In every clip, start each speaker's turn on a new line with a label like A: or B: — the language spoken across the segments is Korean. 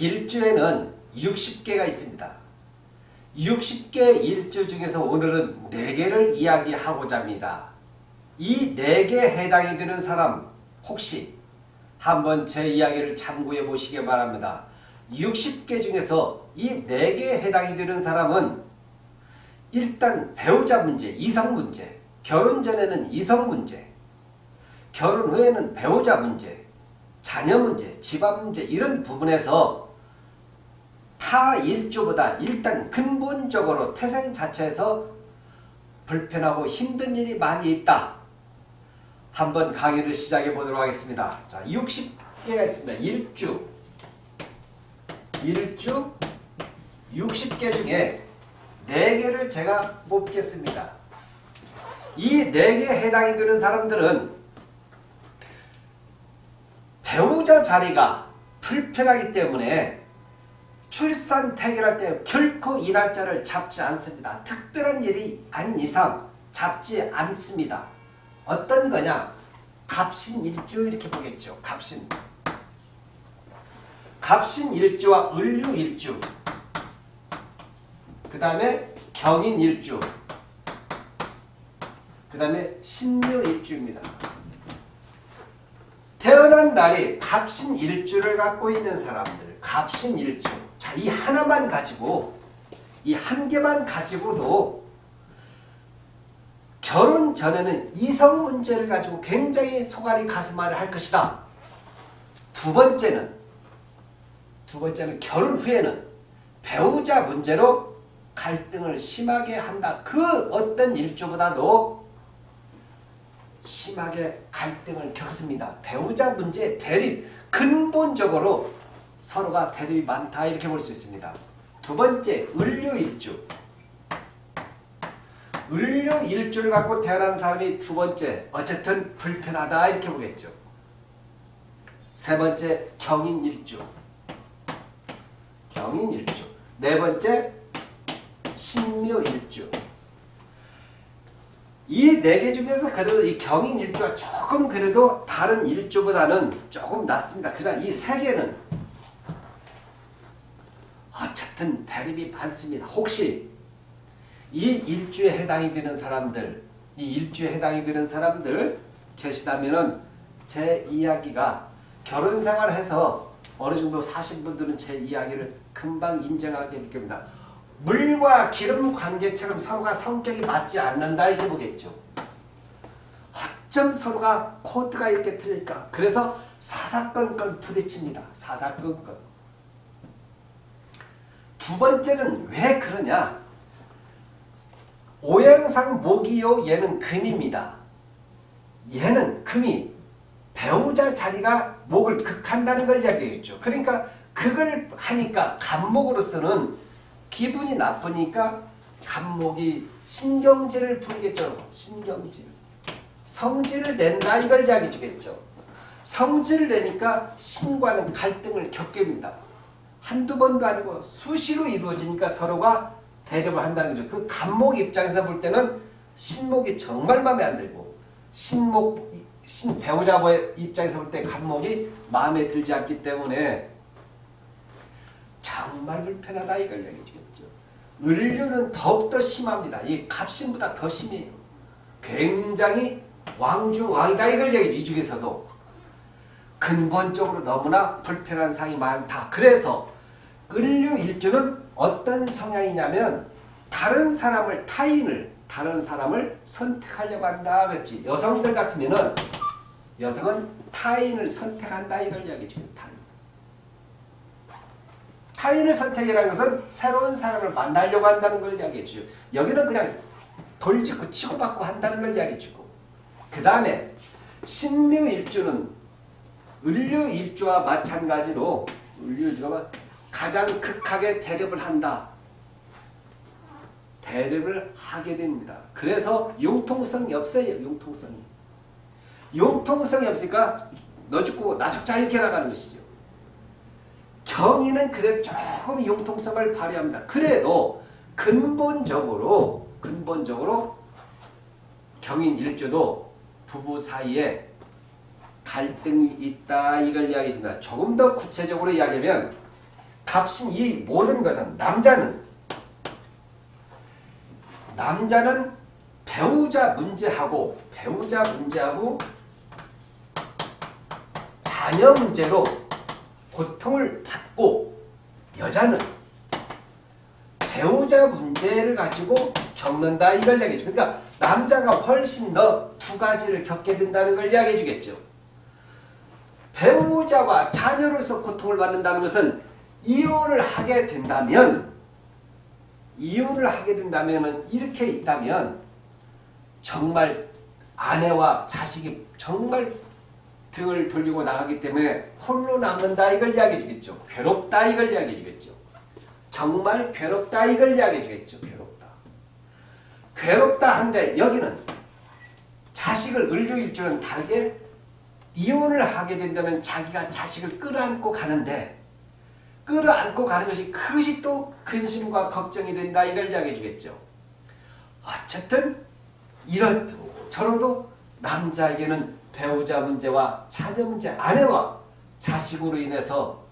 A: 일주에는 60개가 있습니다. 60개 일주 중에서 오늘은 4개를 이야기하고자 합니다. 이 4개 해당이 되는 사람 혹시 한번 제 이야기를 참고해 보시기 바랍니다. 60개 중에서 이 4개에 해당이 되는 사람은 일단 배우자 문제, 이성 문제, 결혼 전에는 이성 문제, 결혼 후에는 배우자 문제, 자녀 문제, 집안 문제 이런 부분에서 타 일주보다 일단 근본적으로 태생 자체에서 불편하고 힘든 일이 많이 있다. 한번 강의를 시작해 보도록 하겠습니다. 자, 60개가 있습니다. 일주. 일주 60개 중에 4개를 제가 뽑겠습니다. 이 4개에 해당이 되는 사람들은 배우자 자리가 불편하기 때문에 출산 태결할 때 결코 이 날짜를 잡지 않습니다. 특별한 일이 아닌 이상 잡지 않습니다. 어떤 거냐? 갑신 일주 이렇게 보겠죠. 갑신. 갑신 일주와 을류 일주 그 다음에 경인 일주 그 다음에 신묘 일주입니다. 태어난 날이 갑신 일주를 갖고 있는 사람들 갑신 일주 자, 이 하나만 가지고 이 한 개만 가지고도 결혼 전에는 이성 문제를 가지고 굉장히 소갈이 가슴앓이 할 것이다. 두 번째는 두 번째는 결혼 후에는 배우자 문제로 갈등을 심하게 한다. 그 어떤 일주보다도 심하게 갈등을 겪습니다. 배우자 문제 대립 근본적으로 서로가 대립이 많다 이렇게 볼 수 있습니다. 두 번째 을류일주 을류일주를 갖고 태어난 사람이 두 번째 어쨌든 불편하다 이렇게 보겠죠. 세 번째 경인일주 경인일주 네 번째 신묘일주 이 네 개 중에서 그래도 이 경인일주가 조금 그래도 다른 일주보다는 조금 낫습니다. 그러나 이 세 개는 어쨌든 대립이 많습니다. 혹시 이 일주에 해당이 되는 사람들, 이 일주에 해당이 되는 사람들 계시다면은 제 이야기가 결혼 생활을 해서 어느 정도 사신 분들은 제 이야기를 금방 인정하게 될 겁니다. 물과 기름 관계처럼 서로가 성격이 맞지 않는다 이렇게 보겠죠. 어쩜 서로가 코드가 이렇게 틀릴까? 그래서 사사건건 부딪힙니다. 사사건건. 두 번째는 왜 그러냐? 오행상 목이요 얘는 금입니다. 얘는 금이 배우자 자리가 목을 극한다는 걸 이야기했죠. 그러니까 그걸 하니까 간목으로서는 기분이 나쁘니까 간목이 신경질을 부리겠죠. 신경질. 성질을 낸다 이걸 이야기 주겠죠. 성질을 내니까 신과는 갈등을 겪게 됩니다. 한두 번도 아니고 수시로 이루어지니까 서로가 대립을 한다는 거죠. 그 간목 입장에서 볼 때는 신목이 정말 마음에 안 들고 신목 신 배우자의 입장에서 볼 때 간목이 마음에 들지 않기 때문에 정말 불편하다 이걸 얘기해주겠죠. 을류는 더욱더 심합니다. 이 갑신보다 더 심해요. 굉장히 왕중왕이다 이걸 얘기해 이 중에서도 근본적으로 너무나 불편한 상이 많다. 그래서 을류 일주는 어떤 성향이냐면 다른 사람을 타인을 다른 사람을 선택하려고 한다 그랬지. 여성들 같으면은 여성은 타인을 선택한다 이걸 이야기해 주는 타인. 타인을 선택이라는 것은 새로운 사람을 만나려고 한다는 걸 이야기해 주죠. 여기는 그냥 돌직구 치고받고 한다는 걸 이야기해 주고 그 다음에 신묘일주는 을류일주와 마찬가지로 을류일주가 가장 극하게 대립을 한다. 대립을 하게 됩니다. 그래서 융통성이 없어요. 융통성이. 융통성이 없으니까 너 죽고 나 죽자 이렇게 나가는 것이죠. 경인은 그래도 조금 융통성을 발휘합니다. 그래도 근본적으로 근본적으로 경인 일주도 부부 사이에 갈등이 있다 이걸 이야기합니다. 조금 더 구체적으로 이야기하면 값인 이 모든 것은 남자는 남자는 배우자 문제하고 배우자 문제하고 자녀 문제로 고통을 받고 여자는 배우자 문제를 가지고 겪는다 이걸 얘기해 줘. 그러니까 남자가 훨씬 더 두 가지를 겪게 된다는 걸 이야기해 주겠죠. 배우자와 자녀로서 고통을 받는다는 것은 이혼을 하게 된다면 이혼을 하게 된다면 이렇게 있다면 정말 아내와 자식이 정말 등을 돌리고 나가기 때문에 홀로 남는다 이걸 이야기해 주겠죠. 괴롭다 이걸 이야기해 주겠죠. 정말 괴롭다 이걸 이야기해 주겠죠. 괴롭다. 괴롭다 한데 여기는 자식을 을류일주는 다르게 이혼을 하게 된다면 자기가 자식을 끌어안고 가는데 끌어안고 가는 것이 그것이 또 근심과 걱정이 된다 이걸 이야기해 주겠죠. 어쨌든 이렇도 저러도 남자에게는 배우자 문제와 자녀 문제, 아내와 자식으로 인해서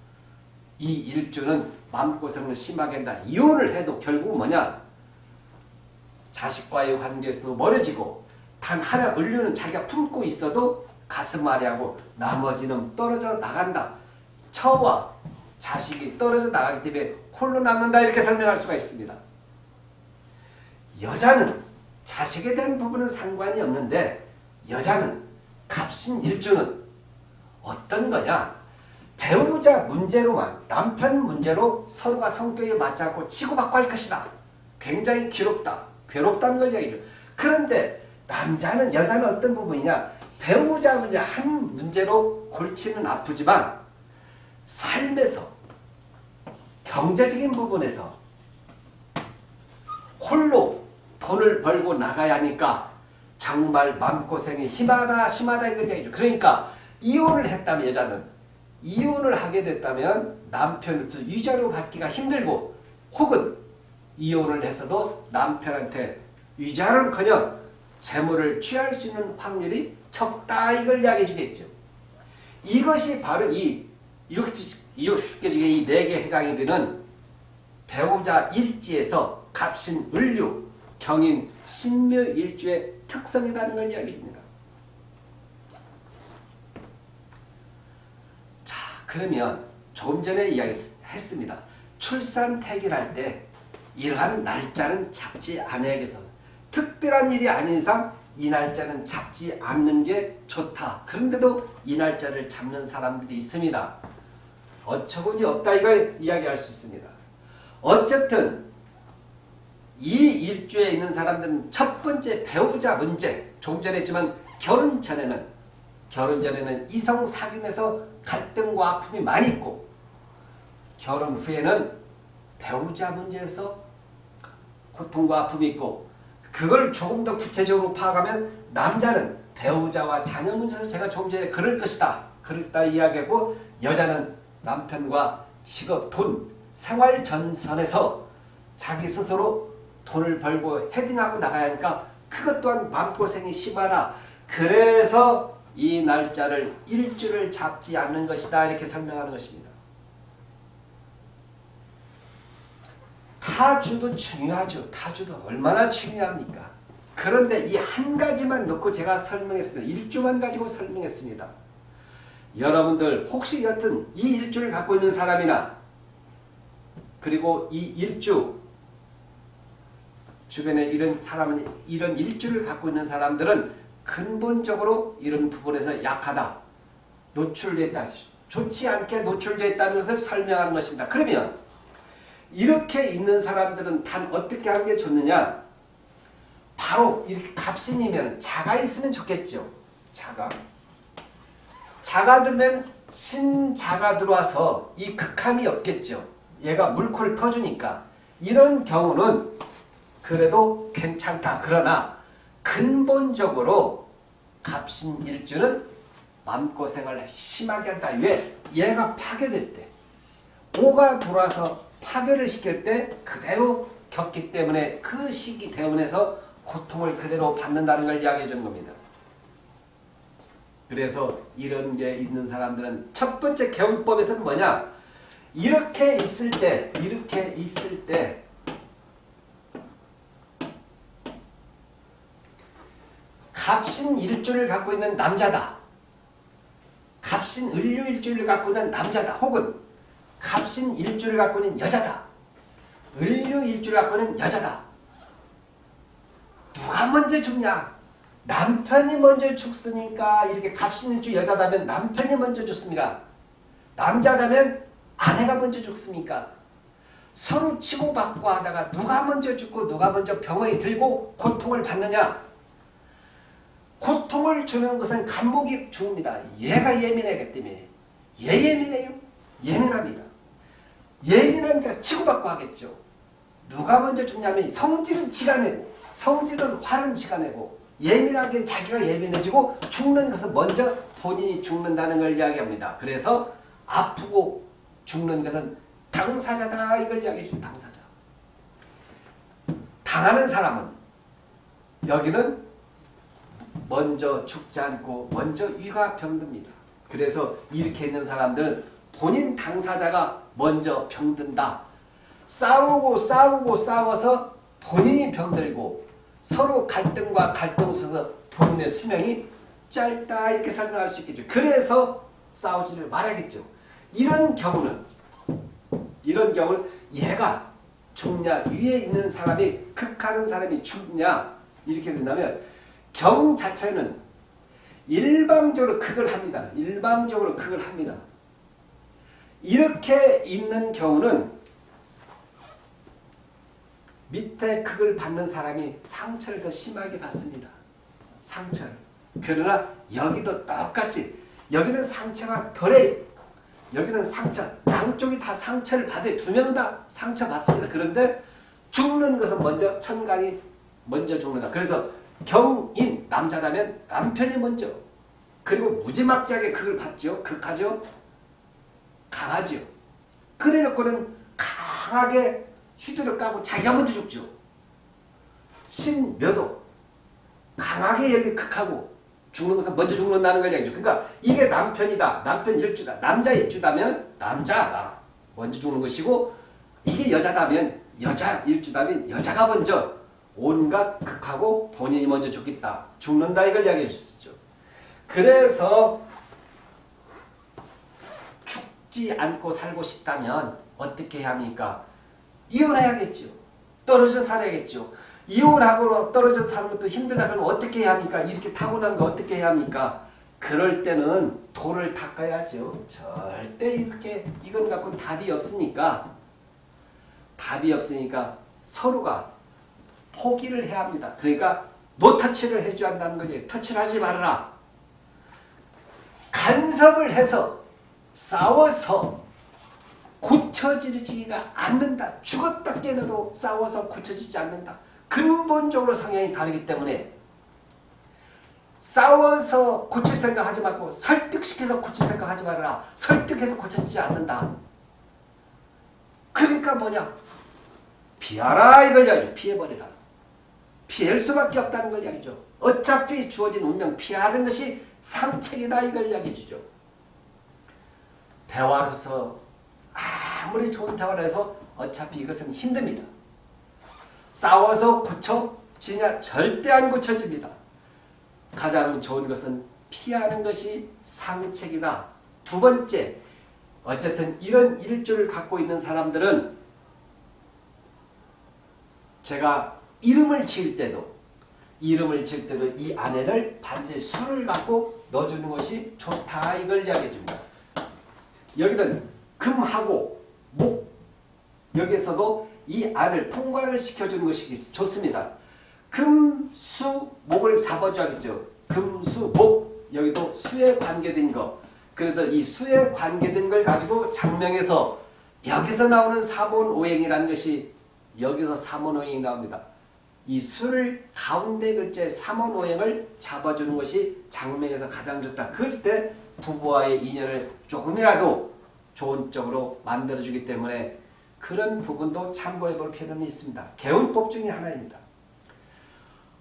A: 이 일주는 마음고생을 심하게 한다. 이혼을 해도 결국 뭐냐? 자식과의 관계에서도 멀어지고 단 하나 을류는 자기가 품고 있어도 가슴 아래하고 나머지는 떨어져 나간다. 처와 자식이 떨어져 나가기 때문에 홀로 남는다 이렇게 설명할 수가 있습니다. 여자는 자식에 대한 부분은 상관이 없는데 여자는 값인 일주는 어떤 거냐 배우자 문제로만 남편 문제로 서로가 성격이 맞지 않고 치고받고 할 것이다. 굉장히 괴롭다. 괴롭다는 걸 얘기해요. 그런데 남자는 여자는 어떤 부분이냐 배우자 문제 한 문제로 골치는 아프지만 삶에서 경제적인 부분에서 홀로 돈을 벌고 나가야 하니까 정말 마음고생이 심하다 심하다 얘기죠. 그러니까 이혼을 했다면 여자는 이혼을 하게 됐다면 남편으로서 위자료 받기가 힘들고 혹은 이혼을 해서도 남편한테 위자료는커녕 재물을 취할 수 있는 확률이 적다 이걸 이야기해 주겠죠. 이것이 바로 이 60개 중에 이 4개 해당이 되는 배우자 일지에서 갑신, 을류, 경인, 신묘 일주의 특성이라는 걸 이야기합니다. 자 그러면 조금 전에 이야기했습니다. 출산 태길할 때 이러한 날짜는 잡지 않아야겠어. 특별한 일이 아닌 이상 이 날짜는 잡지 않는 게 좋다. 그런데도 이 날짜를 잡는 사람들이 있습니다. 어처구니 없다 이걸 이야기할 수 있습니다. 어쨌든 이 일주에 있는 사람들은 첫 번째 배우자 문제 좀 전에 했지만 결혼 전에는 결혼 전에는 이성 사귐에서 갈등과 아픔이 많이 있고 결혼 후에는 배우자 문제에서 고통과 아픔이 있고 그걸 조금 더 구체적으로 파악하면 남자는 배우자와 자녀 문제에서 제가 조금 전에 그럴 것이다. 그랬다 이야기하고 여자는 남편과 직업, 돈, 생활 전선에서 자기 스스로 돈을 벌고 헤딩하고 나가야 하니까 그것 또한 마음고생이 심하다. 그래서 이 날짜를 일주를 잡지 않는 것이다. 이렇게 설명하는 것입니다. 타주도 중요하죠. 타주도 얼마나 중요합니까? 그런데 이 한 가지만 놓고 제가 설명했습니다. 일주만 가지고 설명했습니다. 여러분들 혹시 여튼 이 일주를 갖고 있는 사람이나 그리고 이 일주 주변에 이런 사람은 이런 일주를 갖고 있는 사람들은 근본적으로 이런 부분에서 약하다. 노출됐다. 좋지 않게 노출됐다는 것을 설명하는 것입니다. 그러면 이렇게 있는 사람들은 단 어떻게 하는 게 좋느냐? 바로 이렇게 갑신이면 자가 있으면 좋겠죠. 자가. 자가 들면 신자가 들어와서 이 극함이 없겠죠. 얘가 물코를 터주니까. 이런 경우는 그래도 괜찮다. 그러나 근본적으로 갑신일주는 마음고생을 심하게 한다. 왜? 얘가 파괴될 때. 오가 들어와서 파괴를 시킬 때 그대로 겪기 때문에 그 시기 대운에서 고통을 그대로 받는다는 걸 이야기해 주는 겁니다. 그래서 이런 게 있는 사람들은 첫 번째 개운법에서는 뭐냐? 이렇게 있을 때 이렇게 있을 때 갑신 일주를 갖고 있는 남자다. 갑신 을류 일주를 갖고 있는 남자다. 혹은 갑신 일주를 갖고 있는 여자다. 을류 일주를 갖고 있는 여자다. 누가 먼저 죽냐? 남편이 먼저 죽습니까? 이렇게 갑신일주 여자다면 남편이 먼저 죽습니까? 남자다면 아내가 먼저 죽습니까? 서로 치고받고 하다가 누가 먼저 죽고 누가 먼저 병원에 들고 고통을 받느냐? 고통을 주는 것은 간목이 죽습니다. 얘가 예민하기 때문에 얘 예민해요? 예민합니다. 예민하니까 치고받고 하겠죠. 누가 먼저 죽냐면 성질은 지가 내고 성질은 화는 지가 내고 예민하게 자기가 예민해지고 죽는 것은 먼저 본인이 죽는다는 걸 이야기합니다. 그래서 아프고 죽는 것은 당사자다 이걸 이야기해 줍니다. 당사자. 당하는 사람은 여기는 먼저 죽지 않고 먼저 위가 병듭니다. 그래서 이렇게 있는 사람들은 본인 당사자가 먼저 병든다. 싸우고 싸우고 싸워서 본인이 병들고 서로 갈등과 갈등 속에서 본인의 수명이 짧다 이렇게 설명할 수 있겠죠. 그래서 싸우지를 말아야겠죠. 이런 경우는 이런 경우는 얘가 죽냐 위에 있는 사람이 극하는 사람이 죽냐 이렇게 된다면 경 자체는 일방적으로 극을 합니다. 일방적으로 극을 합니다. 이렇게 있는 경우는 밑에 극을 받는 사람이 상처를 더 심하게 받습니다. 상처를. 그러나 여기도 똑같이 여기는 상처가 덜해 여기는 상처 양쪽이 다 상처를 받아 두명 다 상처 받습니다. 그런데 죽는 것은 먼저 천간이 먼저 죽는다. 그래서 경인 남자라면 남편이 먼저 그리고 무지막지하게 극을 받죠. 극하죠. 강하죠. 그래놓고는 강하게 휘두를 까고 자기가 먼저 죽죠. 신묘도 강하게 여기 극하고 죽는 것은 먼저 죽는다는 걸 얘기죠. 그러니까 이게 남편이다. 남편 일주다. 남자 일주다면 남자가 먼저 죽는 것이고 이게 여자다면 여자 일주다면 여자가 먼저 온갖 극하고 본인이 먼저 죽겠다. 죽는다 이걸 이야기해 주시죠. 그래서 죽지 않고 살고 싶다면 어떻게 해야 합니까? 이혼해야겠죠. 떨어져 살아야겠죠. 이혼하고 떨어져 사는 것도 힘들다 그러면 어떻게 해야 합니까? 이렇게 타고난 거 어떻게 해야 합니까? 그럴 때는 돌을 닦아야죠. 절대 이렇게 이건 갖고 답이 없으니까 답이 없으니까 서로가 포기를 해야 합니다. 그러니까 노터치를 해줘야 한다는 거지. 터치를 하지 말아라. 간섭을 해서 싸워서 고쳐지지가 않는다. 죽었다 깨어도 싸워서 고쳐지지 않는다. 근본적으로 성향이 다르기 때문에 싸워서 고칠 생각하지 말고 설득시켜서 고칠 생각하지 말아라. 설득해서 고쳐지지 않는다. 그러니까 뭐냐? 피하라 이걸 이야기죠. 피해버리라. 피할 수밖에 없다는 걸 이야기죠. 어차피 주어진 운명 피하는 것이 상책이다 이걸 이야기해 주죠. 대화로서 아무리 좋은 대화를 해서 어차피 이것은 힘듭니다. 싸워서 고쳐지냐? 절대 안 고쳐집니다. 가장 좋은 것은 피하는 것이 상책이다. 두 번째, 어쨌든 이런 일주를 갖고 있는 사람들은 제가 이름을 지을 때도 이름을 지을 때도 이 안에를 반드시 수를 갖고 넣어주는 것이 좋다 이걸 이야기해 줍니다. 여기는 금하고 목 여기에서도 이 안을 통과를 시켜주는 것이 좋습니다. 금, 수, 목을 잡아줘야겠죠. 금, 수, 목 여기도 수에 관계된 거 그래서 이 수에 관계된 걸 가지고 장명에서 여기서 나오는 사본오행이라는 것이 여기서 사본오행이 나옵니다. 이 수를 가운데 글자의 삼원오행을 잡아주는 것이 장명에서 가장 좋다. 그럴 때 부부와의 인연을 조금이라도 좋은 쪽으로 만들어주기 때문에 그런 부분도 참고해 볼 필요는 있습니다. 개운법 중에 하나입니다.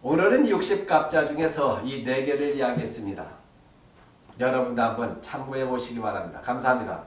A: 오늘은 60갑자 중에서 이 4개를 이야기했습니다. 여러분도 한번 참고해 보시기 바랍니다. 감사합니다.